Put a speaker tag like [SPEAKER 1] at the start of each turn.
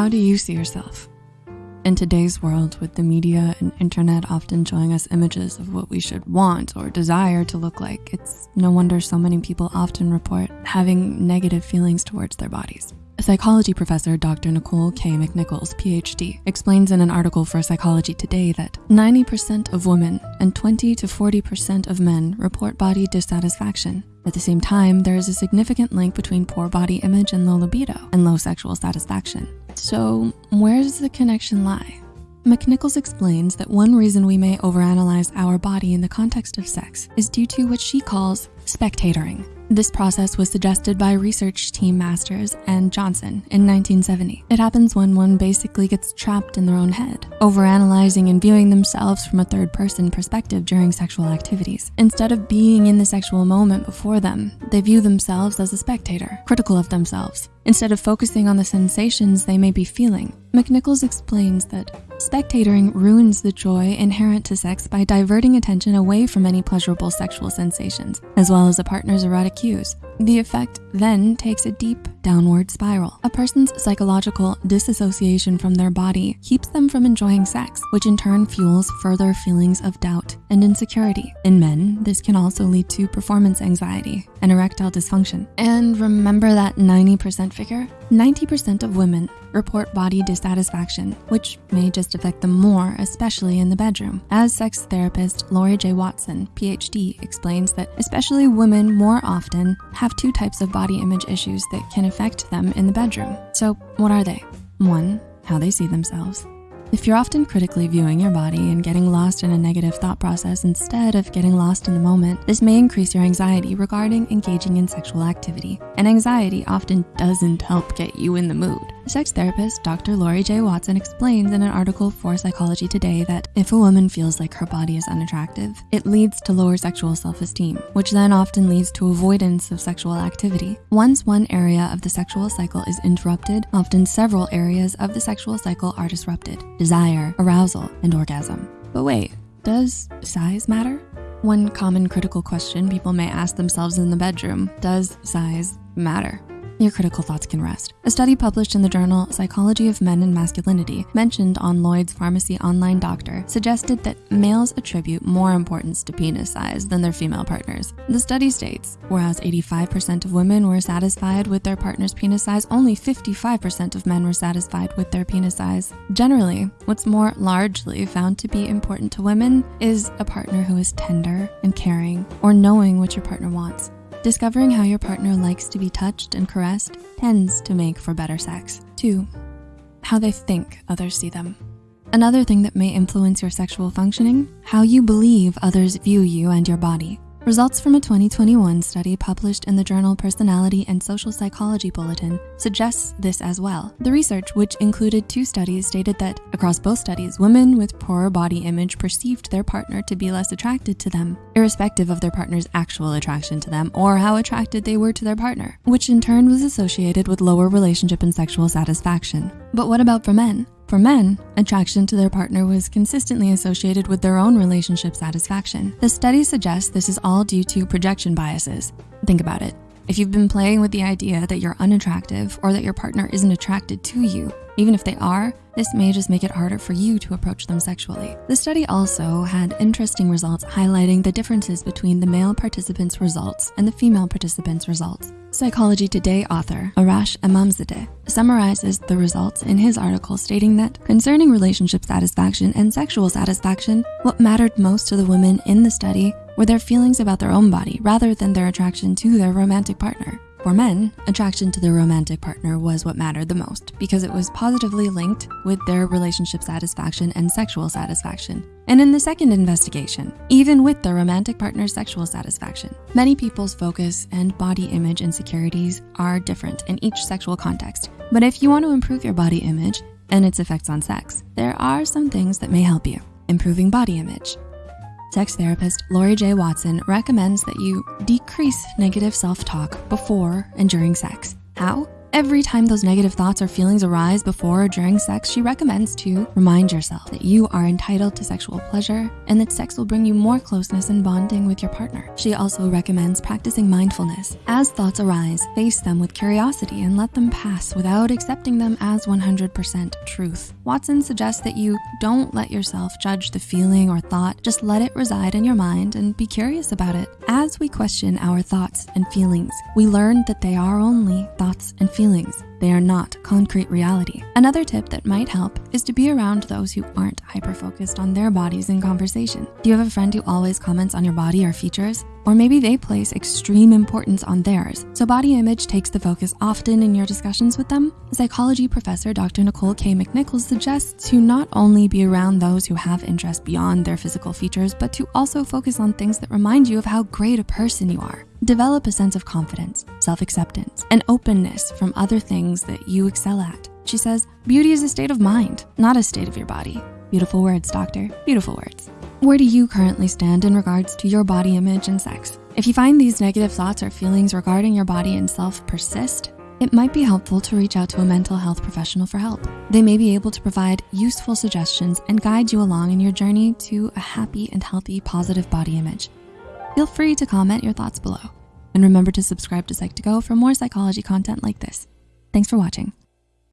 [SPEAKER 1] How do you see yourself? In today's world, with the media and internet often showing us images of what we should want or desire to look like, it's no wonder so many people often report having negative feelings towards their bodies. A psychology professor Dr. Nicole K. McNichols, PhD, explains in an article for Psychology Today that 90% of women and 20 to 40% of men report body dissatisfaction. At the same time, there is a significant link between poor body image and low libido and low sexual satisfaction. So where does the connection lie? McNichols explains that one reason we may overanalyze our body in the context of sex is due to what she calls spectatoring. This process was suggested by research team Masters and Johnson in 1970. It happens when one basically gets trapped in their own head, overanalyzing and viewing themselves from a third person perspective during sexual activities. Instead of being in the sexual moment before them, they view themselves as a spectator, critical of themselves, instead of focusing on the sensations they may be feeling. McNichols explains that spectatoring ruins the joy inherent to sex by diverting attention away from any pleasurable sexual sensations, as well as a partner's erotic cues. The effect then takes a deep downward spiral. A person's psychological disassociation from their body keeps them from enjoying sex, which in turn fuels further feelings of doubt and insecurity. In men, this can also lead to performance anxiety and erectile dysfunction. And remember that 90% figure? 90% of women report body dissatisfaction, which may just affect them more, especially in the bedroom. As sex therapist Laurie J. Watson, PhD, explains that especially women more often have two types of body image issues that can affect them in the bedroom. So what are they? One, how they see themselves. If you're often critically viewing your body and getting lost in a negative thought process instead of getting lost in the moment, this may increase your anxiety regarding engaging in sexual activity. And anxiety often doesn't help get you in the mood. Sex therapist Dr. Laurie J. Watson explains in an article for Psychology Today that if a woman feels like her body is unattractive, it leads to lower sexual self-esteem, which then often leads to avoidance of sexual activity. Once one area of the sexual cycle is interrupted, often several areas of the sexual cycle are disrupted, desire, arousal, and orgasm. But wait, does size matter? One common critical question people may ask themselves in the bedroom, does size matter? Your critical thoughts can rest. A study published in the journal Psychology of Men and Masculinity mentioned on Lloyd's Pharmacy Online Doctor suggested that males attribute more importance to penis size than their female partners. The study states, whereas 85% of women were satisfied with their partner's penis size, only 55% of men were satisfied with their penis size. Generally, what's more largely found to be important to women is a partner who is tender and caring or knowing what your partner wants. Discovering how your partner likes to be touched and caressed tends to make for better sex. Two, how they think others see them. Another thing that may influence your sexual functioning, how you believe others view you and your body. Results from a 2021 study published in the journal Personality and Social Psychology Bulletin suggests this as well. The research, which included two studies, stated that across both studies, women with poorer body image perceived their partner to be less attracted to them, irrespective of their partner's actual attraction to them or how attracted they were to their partner, which in turn was associated with lower relationship and sexual satisfaction. But what about for men? For men, attraction to their partner was consistently associated with their own relationship satisfaction. The study suggests this is all due to projection biases. Think about it. If you've been playing with the idea that you're unattractive or that your partner isn't attracted to you, even if they are, this may just make it harder for you to approach them sexually. The study also had interesting results highlighting the differences between the male participants' results and the female participants' results. Psychology Today author Arash Emamzadeh summarizes the results in his article stating that concerning relationship satisfaction and sexual satisfaction, what mattered most to the women in the study were their feelings about their own body rather than their attraction to their romantic partner. For men, attraction to their romantic partner was what mattered the most because it was positively linked with their relationship satisfaction and sexual satisfaction. And in the second investigation, even with the romantic partner's sexual satisfaction, many people's focus and body image insecurities are different in each sexual context. But if you want to improve your body image and its effects on sex, there are some things that may help you. Improving body image, Sex therapist Laurie J. Watson recommends that you decrease negative self-talk before and during sex. How? Every time those negative thoughts or feelings arise before or during sex, she recommends to remind yourself that you are entitled to sexual pleasure and that sex will bring you more closeness and bonding with your partner. She also recommends practicing mindfulness. As thoughts arise, face them with curiosity and let them pass without accepting them as 100% truth. Watson suggests that you don't let yourself judge the feeling or thought, just let it reside in your mind and be curious about it. As we question our thoughts and feelings, we learn that they are only thoughts and feelings feelings. They are not concrete reality. Another tip that might help is to be around those who aren't hyper-focused on their bodies in conversation. Do you have a friend who always comments on your body or features? Or maybe they place extreme importance on theirs, so body image takes the focus often in your discussions with them? Psychology professor Dr. Nicole K. McNichols suggests to not only be around those who have interest beyond their physical features, but to also focus on things that remind you of how great a person you are. Develop a sense of confidence, self-acceptance, and openness from other things that you excel at. She says, beauty is a state of mind, not a state of your body. Beautiful words, doctor, beautiful words. Where do you currently stand in regards to your body image and sex? If you find these negative thoughts or feelings regarding your body and self persist, it might be helpful to reach out to a mental health professional for help. They may be able to provide useful suggestions and guide you along in your journey to a happy and healthy positive body image. Feel free to comment your thoughts below. And remember to subscribe to Psych2Go for more psychology content like this. Thanks for watching.